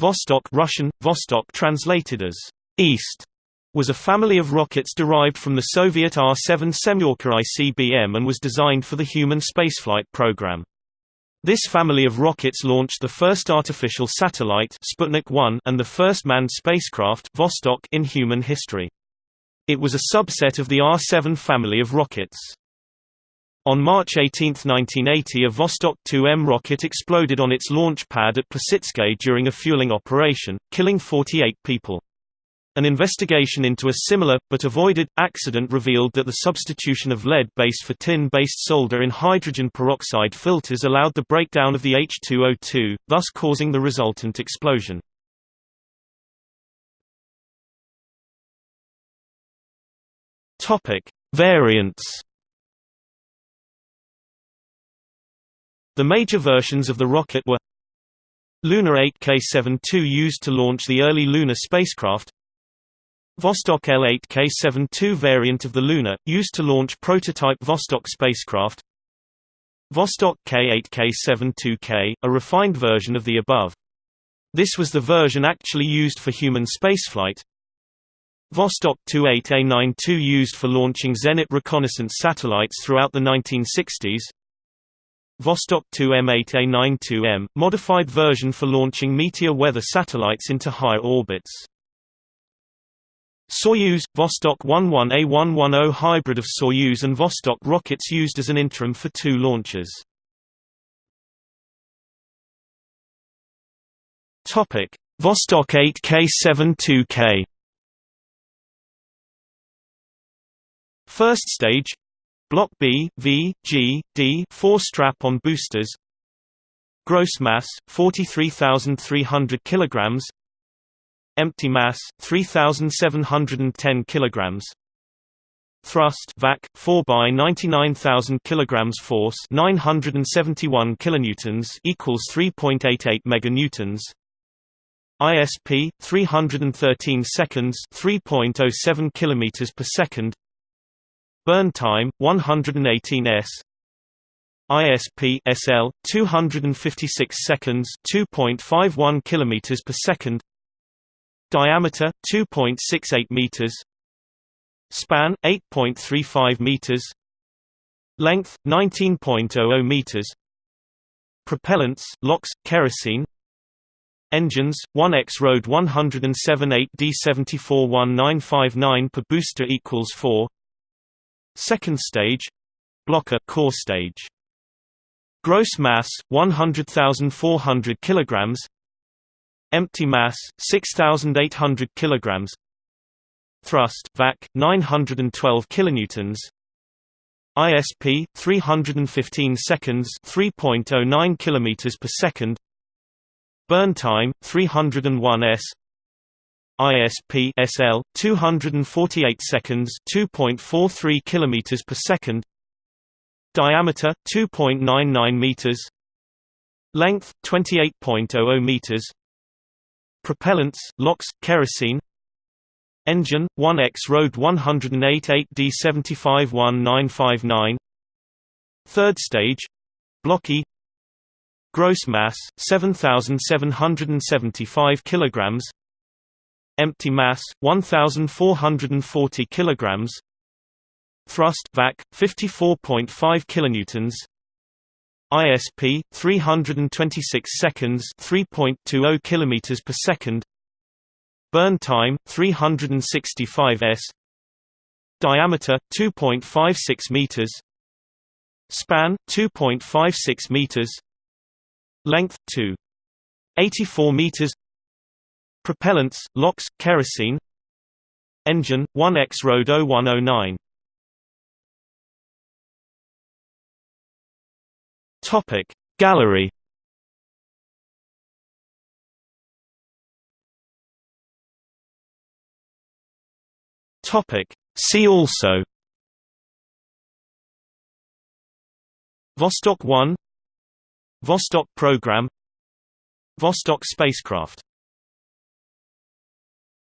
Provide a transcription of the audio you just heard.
Vostok Russian, Vostok translated as East, was a family of rockets derived from the Soviet R-7 Semyorka ICBM and was designed for the human spaceflight program. This family of rockets launched the first artificial satellite Sputnik 1 and the first manned spacecraft Vostok in human history. It was a subset of the R-7 family of rockets. On March 18, 1980 a Vostok 2M rocket exploded on its launch pad at Plesetsk during a fueling operation, killing 48 people. An investigation into a similar, but avoided, accident revealed that the substitution of lead base for tin-based solder in hydrogen peroxide filters allowed the breakdown of the H2O2, thus causing the resultant explosion. Variants The major versions of the rocket were Luna 8K-72 used to launch the early lunar spacecraft Vostok L8K-72 variant of the Luna, used to launch prototype Vostok spacecraft Vostok K8K-72K, a refined version of the above. This was the version actually used for human spaceflight. Vostok 28A92 used for launching Zenit reconnaissance satellites throughout the 1960s. Vostok 2M8A92M, modified version for launching meteor weather satellites into high orbits. Soyuz – Vostok 11A110 hybrid of Soyuz and Vostok rockets used as an interim for two launches. Vostok 8K-72K First stage Block B, V, G, D 4 strap-on boosters Gross mass 43,300 kilograms Empty mass 3710 kilograms. Thrust vac 4 by 99000 kilograms force 971 kilonewtons equals 3.88 meganewtons. ISP 313 seconds 3.07 kilometers per second. Burn time 118 s. ISP SL 256 seconds 2.51 kilometers per second Diameter 2.68 meters. Span 8.35 meters. Length 19.00 meters. Propellants LOX kerosene. Engines 1X RD 107 8D74 1959 per booster equals 4. Second stage Block A core stage. Gross mass 100,400 kilograms. Empty mass 6800 kilograms. Thrust vac 912 kilonewtons. ISP 315 seconds 3.09 kilometers per second. Burn time 301 s. ISP SL 248 seconds 2.43 kilometers per second. Diameter 2.99 meters. Length 28.00 meters. Propellants, LOX, kerosene Engine, 1X RD 108 8D75 1959 Third stage Blocky Gross mass 7775 kilograms Empty mass 1440 kilograms. Thrust vac 54.5 kilonewtons. ISP 326 seconds 3.20 kilometers per second. Burn time 365 s. Diameter 2.56 meters. Span 2.56 meters. Length 2 84 meters Propellants LOX kerosene. Engine 1X RD 0109 Topic. Gallery. See also. Vostok 1 Vostok program. Vostok spacecraft